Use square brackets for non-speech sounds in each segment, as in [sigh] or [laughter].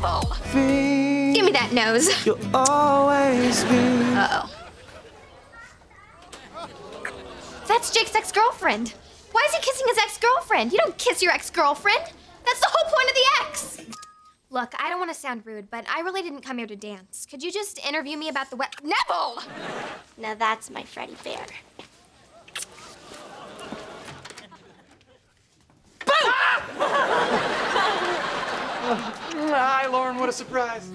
Nevel! Give me that nose. You'll always be. Uh-oh. That's Jake's ex-girlfriend. Why is he kissing his ex-girlfriend? You don't kiss your ex-girlfriend. That's the whole point of the ex. Look, I don't want to sound rude, but I really didn't come here to dance. Could you just interview me about the wet... Nevel! Now that's my Freddie Bear. Hi, Lauren. What a surprise.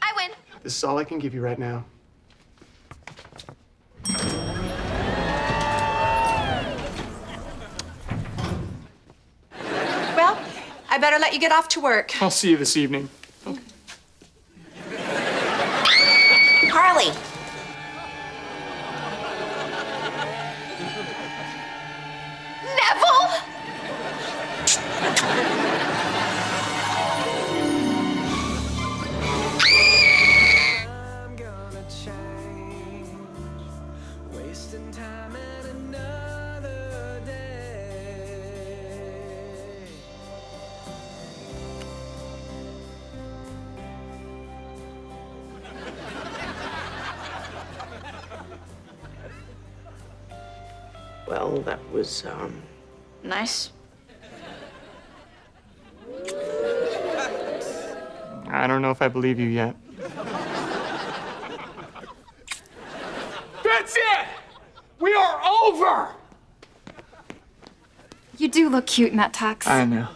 I win. This is all I can give you right now. Well, I better let you get off to work. I'll see you this evening. Well, that was, um, Nice. I don't know if I believe you yet. That's it! We are over! You do look cute in that tux. I know.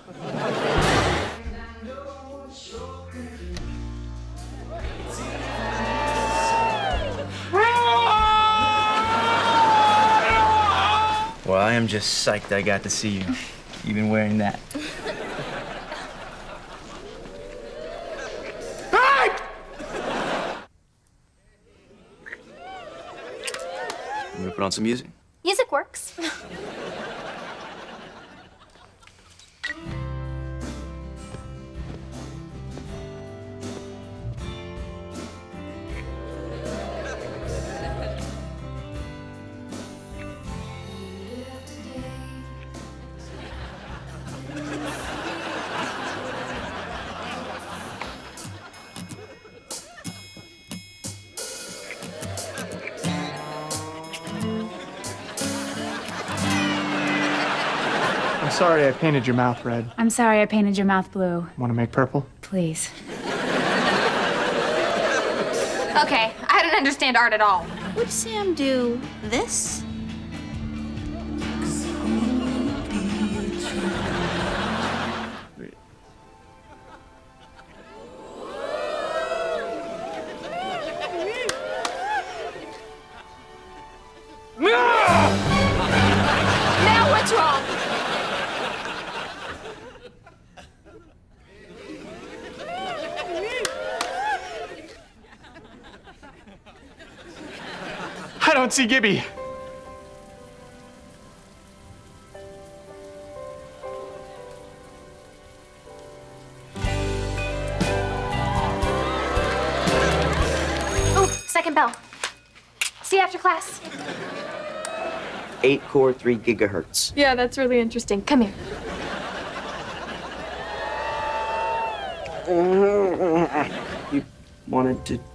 I am just psyched I got to see you, even wearing that. Hey! You gonna put on some music? Music works. [laughs] sorry I painted your mouth red. I'm sorry I painted your mouth blue. Want to make purple? Please. Okay, I don't understand art at all. Would Sam do this? Don't see Gibby. Oh, second bell. See you after class. eight core, three gigahertz. Yeah, that's really interesting. Come here. [laughs] You wanted to.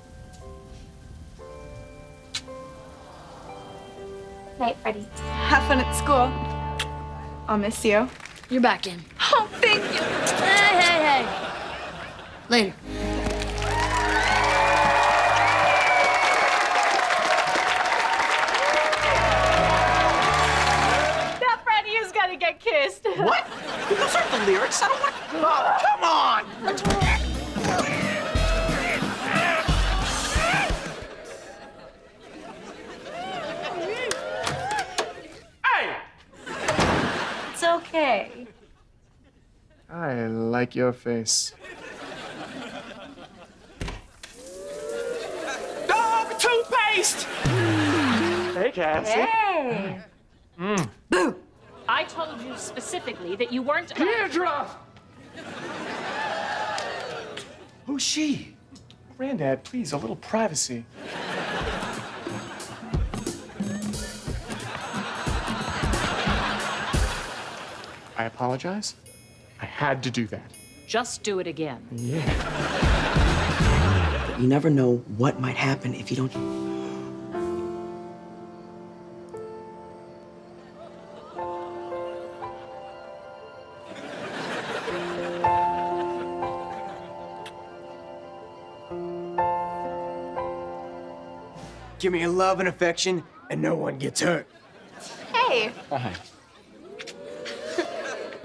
Night, Freddie. Have fun at school. I'll miss you. You're back in. Oh, thank you. Hey, hey, hey. Later. That Freddie is gonna get kissed. What? Those aren't the lyrics. I don't want. Oh, come on! I like your face. Dog toothpaste! Hey, Cassie. Hey. Mm. Boo! I told you specifically that you weren't. Deirdre! Who's she? Granddad, please, a little privacy. I apologize. I had to do that. Just do it again. Yeah. You never know what might happen if you don't. Give me your love and affection, and no one gets hurt. Hey, Hi.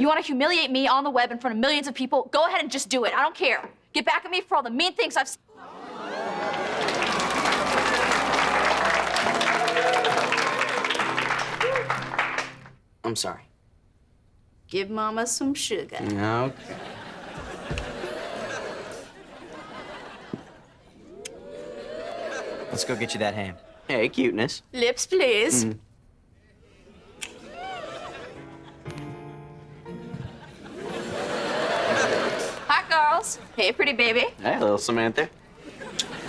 You want to humiliate me on the web in front of millions of people? Go ahead and just do it. I don't care. Get back at me for all the mean things I've. I'm sorry. Give Mama some sugar. Okay. Let's go get you that ham. Hey, cuteness. Lips, please. Hi, girls. Hey, pretty baby. Hey, little Samantha.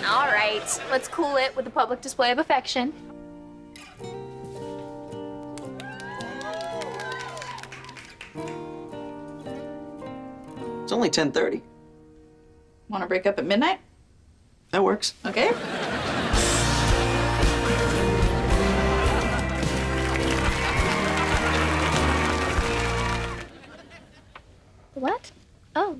All right, let's cool it with a public display of affection. It's only 10:30. Want to break up at midnight? That works. Okay. What? Oh.